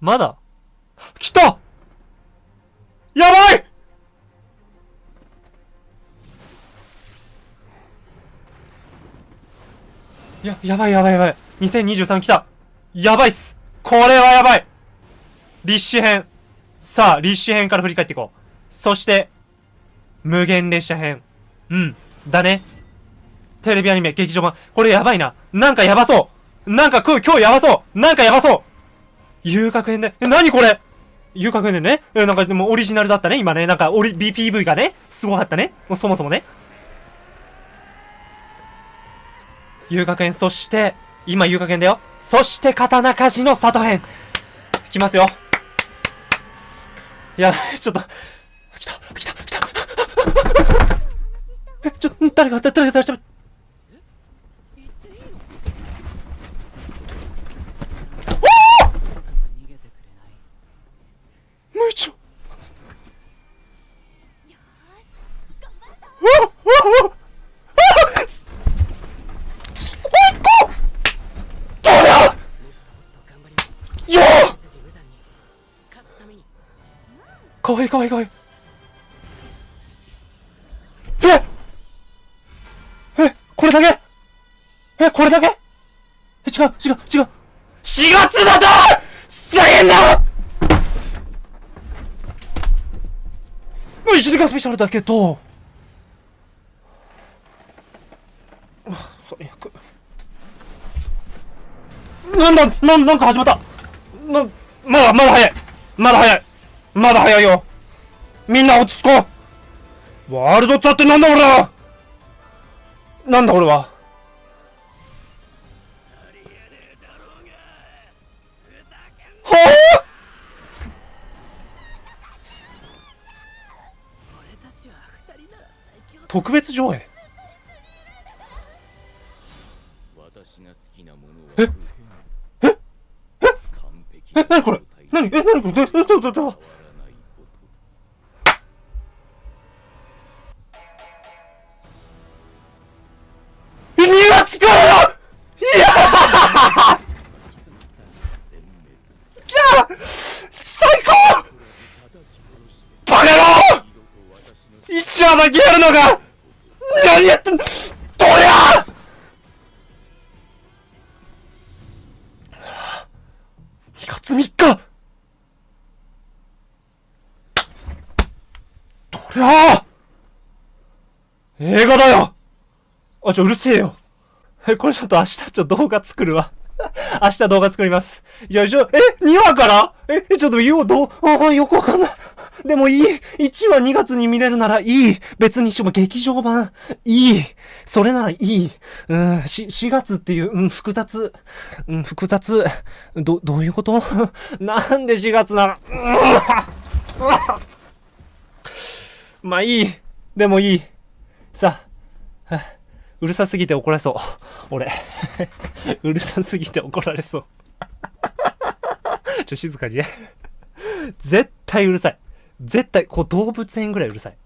まだ？来たやばいや、やばいやばいやばい。2023来た。やばいっす。これはやばい。立志編。さあ、立志編から振り返っていこう。そして、無限列車編。うん。だね。テレビアニメ、劇場版。これやばいな。なんかやばそう。なんか今日、今日やばそう。なんかやばそう。遊楽編で。え、なにこれ？遊楽編でね。え、なんかでもオリジナルだったね。今ね。なんか、オリ、BPV がね。すごかったね。もうそもそもね。遊楽園、そして、今遊楽園だよ。そして、刀鍛冶の里編。来ますよ。いや、ちょっと。来た、来た、来た。え、ちょ、誰が、誰が、誰が、無よかわいいかわい。いかわいいええこれだけ？えこれだけ？え違う違う違う。4月だと再現だ1時間スペシャルだけど、あ最悪。なんだ、なん、なんか始まった。な、まだ、まだ早い。まだ早い。まだ早いよ。みんな落ち着こう。ワールドツアーってなんだ俺は。なんだ俺は。はぁ特別上映？私が好きなものはえ？え完璧え、なにこれ。なにえ、なにこれ。ど、ど、ど、ど、ど、変わらないこと2月からだいや殲滅じゃあ最高バカ野郎一話だけやるのが何やってんのどりゃ3日どりゃあ映画だよあ、ちょ、うるせえよ。え、これちょっと明日ちょっと動画作るわ。明日動画作ります。いや、ちょ、え ?2 話から？え、えちょっと言おう、どう、あ、よくわかんない。でもいい。1話2月に見れるならいい。別にしても劇場版、いい。それならいい。うん、し、4月っていう、うん、複雑。うん、複雑。ど、どういうこと？なんで4月なの？う んまあいい。でもいい。さあ、はあうるさすぎて怒られそう。俺。うるさすぎて怒られそう。ちょ、静かにね。絶対うるさい。絶対、こう動物園ぐらいうるさい。